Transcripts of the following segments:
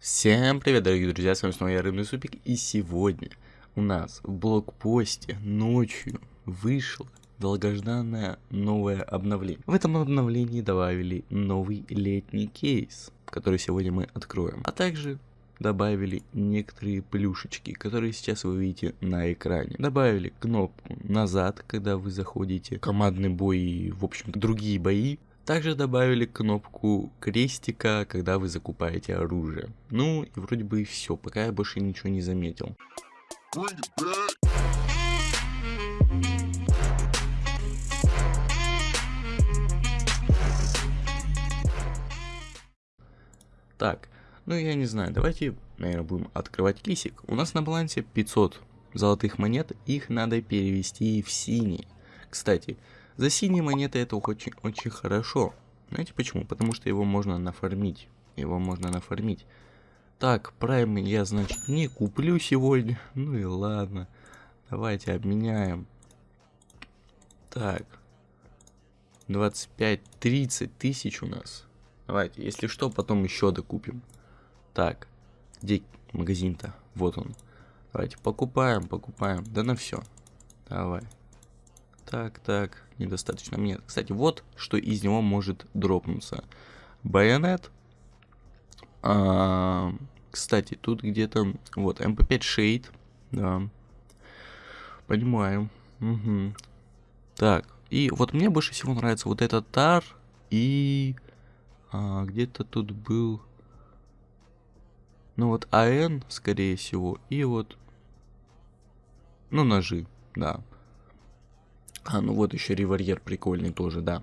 Всем привет, дорогие друзья, с вами снова я, Рыбный Супик, и сегодня у нас в блокпосте ночью вышло долгожданное новое обновление. В этом обновлении добавили новый летний кейс, который сегодня мы откроем, а также добавили некоторые плюшечки, которые сейчас вы видите на экране. Добавили кнопку назад, когда вы заходите в командный бой и, в общем другие бои. Также добавили кнопку крестика, когда вы закупаете оружие. Ну и вроде бы и все, пока я больше ничего не заметил. Так, ну я не знаю, давайте, наверное, будем открывать кисик. У нас на балансе 500 золотых монет, их надо перевести в синие. Кстати, за синие монеты это очень, очень хорошо. Знаете почему? Потому что его можно нафармить. Его можно нафармить. Так, прайм я, значит, не куплю сегодня. Ну и ладно. Давайте обменяем. Так. 25-30 тысяч у нас. Давайте, если что, потом еще докупим. Так, где магазин-то? Вот он. Давайте покупаем, покупаем. Да на все. Давай. Так, так, недостаточно мне. Кстати, вот что из него может дропнуться. Байонет. А, кстати, тут где-то... Вот, MP5 Shade. Да. Понимаю. Угу. Так, и вот мне больше всего нравится вот этот тар. И... А, где-то тут был... Ну вот АН, скорее всего. И вот... Ну, ножи, да. А, ну вот еще револьер прикольный тоже, да.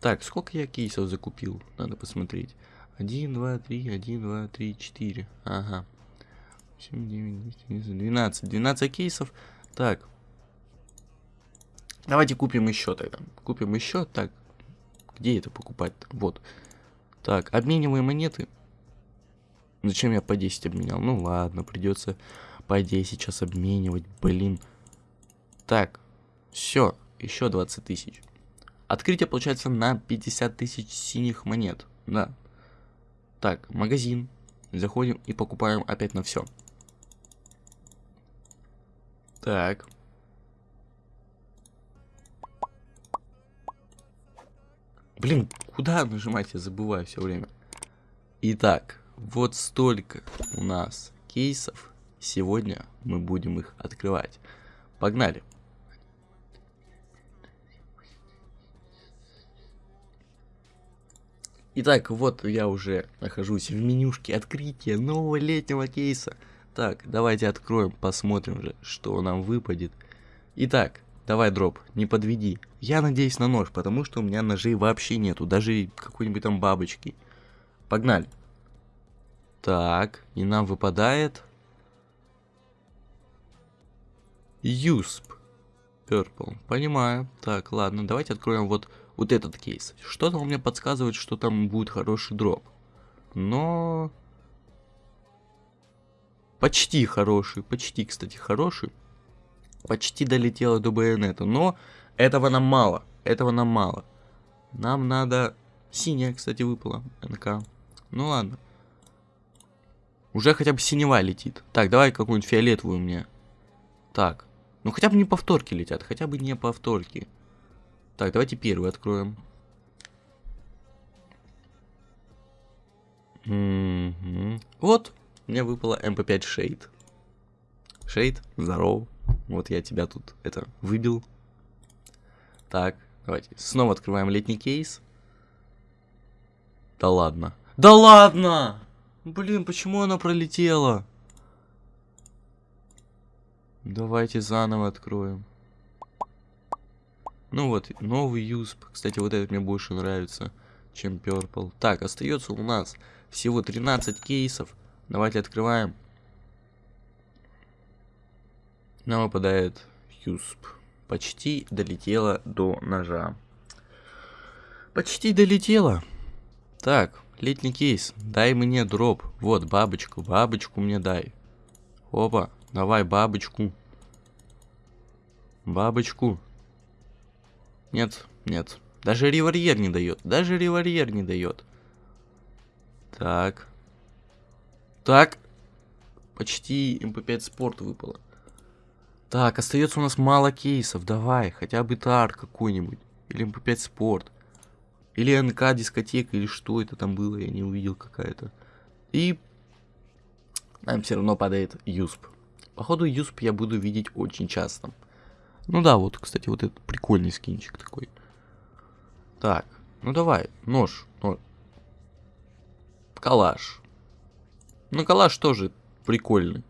Так, сколько я кейсов закупил? Надо посмотреть. 1, 2, 3, 1, 2, 3, 4. Ага. 7, 9, 10, 12. 12 кейсов. Так. Давайте купим еще тогда. Купим еще. Так. Где это покупать? -то? Вот. Так, обмениваем монеты. Зачем я по 10 обменял? Ну ладно, придется по 10 сейчас обменивать. Блин. Так. Все еще 20 тысяч. Открытие получается на 50 тысяч синих монет. Да. Так, магазин. Заходим и покупаем опять на все. Так. Блин, куда нажимать, я забываю все время. Итак, вот столько у нас кейсов. Сегодня мы будем их открывать. Погнали. Итак, вот я уже нахожусь в менюшке открытия нового летнего кейса. Так, давайте откроем, посмотрим же, что нам выпадет. Итак, давай, дроп, не подведи. Я надеюсь на нож, потому что у меня ножей вообще нету, даже какой-нибудь там бабочки. Погнали. Так, и нам выпадает... Юсп. Purple. Понимаю. Так, ладно, давайте откроем вот вот этот кейс. Что-то мне подсказывает, что там будет хороший дроп. Но... Почти хороший, почти, кстати, хороший. Почти долетело до байонета, но этого нам мало, этого нам мало. Нам надо... Синяя, кстати, выпала, НК. Ну ладно. Уже хотя бы синева летит. Так, давай какую-нибудь фиолетовую мне. Так. Ну хотя бы не повторки летят, хотя бы не повторки. Так, давайте первый откроем. Вот, мне выпало MP5 Shade. Shade, здорово. Вот я тебя тут это выбил. Так, давайте снова открываем летний кейс. Да ладно. Да ладно! Блин, почему она пролетела? Давайте заново откроем. Ну вот, новый юсп. Кстати, вот этот мне больше нравится, чем Purple. Так, остается у нас всего 13 кейсов. Давайте открываем. Нам выпадает юсп. Почти долетела до ножа. Почти долетела. Так, летний кейс. Дай мне дроп. Вот, бабочку. Бабочку мне дай. Опа, давай бабочку. Бабочку. Нет, нет. Даже револьер не дает. Даже револьер не дает. Так. Так. Почти МП5 спорт выпало. Так, остается у нас мало кейсов. Давай, хотя бы тар какой-нибудь. Или МП5 спорт. Или НК дискотека, или что это там было, я не увидел какая-то. И нам все равно падает юсп. Походу юсп я буду видеть очень часто. Ну да, вот, кстати, вот этот прикольный скинчик такой. Так, ну давай, нож, нож. Калаш. Ну, калаш тоже прикольный.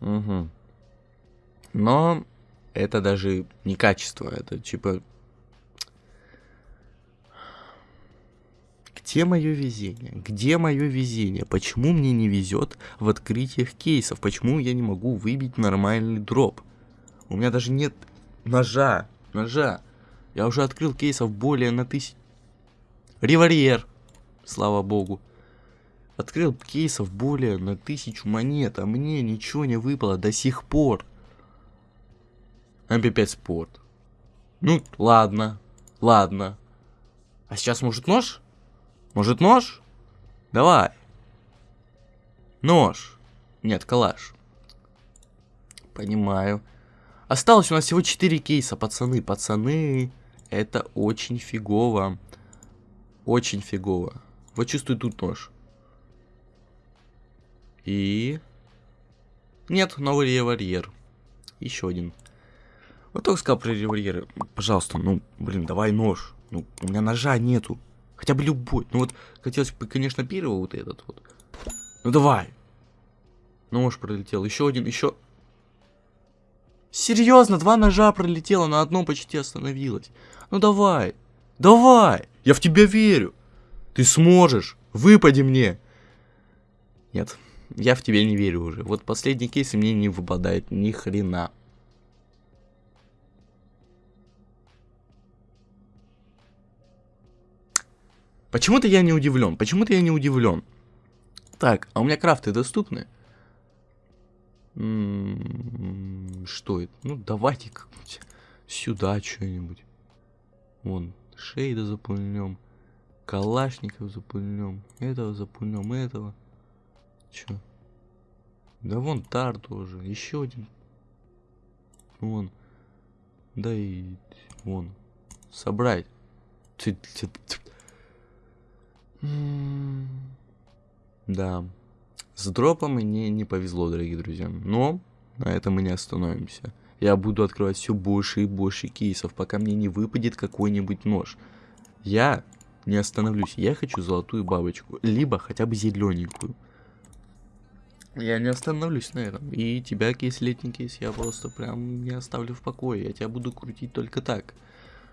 Угу. Но это даже не качество, это типа... Где мое везение? Где мое везение? Почему мне не везет в открытиях кейсов? Почему я не могу выбить нормальный дроп? У меня даже нет ножа. Ножа. Я уже открыл кейсов более на тысяч... Револьвер. Слава богу. Открыл кейсов более на тысячу монет, а мне ничего не выпало до сих пор. MP5 спорт. Ну, ладно. Ладно. А сейчас может нож? Может нож? Давай. Нож. Нет, калаш. Понимаю. Осталось у нас всего 4 кейса, пацаны. Пацаны, это очень фигово. Очень фигово. Вот чувствую тут нож. И... Нет, новый револьвер. Еще один. Вот только сказал про револьверы. Пожалуйста, ну, блин, давай нож. Ну, у меня ножа нету. Хотя бы любой. Ну вот, хотелось бы, конечно, первый вот этот вот. Ну давай. Нож пролетел. Еще один, еще... Серьезно, два ножа пролетело, на одном почти остановилось. Ну давай, давай, я в тебя верю. Ты сможешь, выпади мне. Нет, я в тебя не верю уже. Вот последний кейс мне не выпадает ни хрена. Почему-то я не удивлен, почему-то я не удивлен. Так, а у меня крафты доступны? М-м-м, что это? Ну, давайте как-нибудь сюда что-нибудь. Вон, шейда запульнем. Калашников запульнем. Этого запульнем, этого. Чё? Да вон тар тоже. Еще один. Вон. Да и вон. Собрать. Да. С дропом мне не повезло, дорогие друзья. Но на этом мы не остановимся. Я буду открывать все больше и больше кейсов, пока мне не выпадет какой-нибудь нож. Я не остановлюсь. Я хочу золотую бабочку. Либо хотя бы зелененькую. Я не остановлюсь на этом. И тебя, кейс, летний кейс, я просто прям не оставлю в покое. Я тебя буду крутить только так.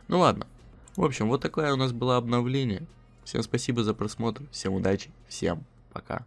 Ну ладно. В общем, вот такое у нас было обновление. Всем спасибо за просмотр. Всем удачи. Всем пока.